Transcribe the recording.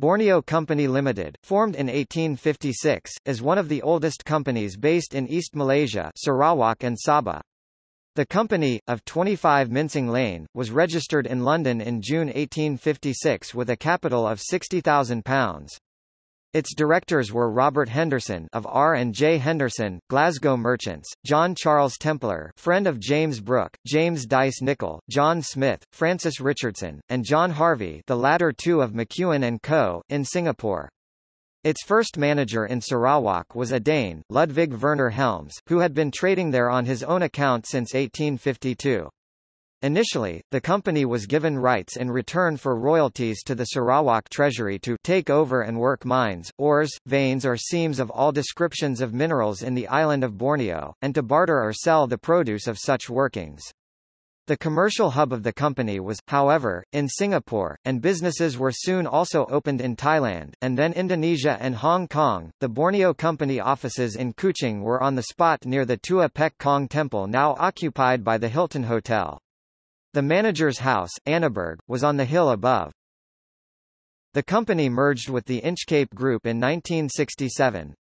Borneo Company Limited, formed in 1856, is one of the oldest companies based in East Malaysia Sarawak and Sabah. The company, of 25 Mincing Lane, was registered in London in June 1856 with a capital of £60,000. Its directors were Robert Henderson of R and J Henderson, Glasgow Merchants, John Charles Templer, friend of James Brooke, James Dyce Nichol, John Smith, Francis Richardson, and John Harvey, the latter two of McEwen and Co. in Singapore. Its first manager in Sarawak was a Dane, Ludwig Werner Helms, who had been trading there on his own account since 1852. Initially, the company was given rights in return for royalties to the Sarawak Treasury to take over and work mines, ores, veins or seams of all descriptions of minerals in the island of Borneo, and to barter or sell the produce of such workings. The commercial hub of the company was, however, in Singapore, and businesses were soon also opened in Thailand, and then Indonesia and Hong Kong. The Borneo Company offices in Kuching were on the spot near the Tua Pek Kong Temple now occupied by the Hilton Hotel. The manager's house, Annaberg, was on the hill above. The company merged with the Inchcape Group in 1967,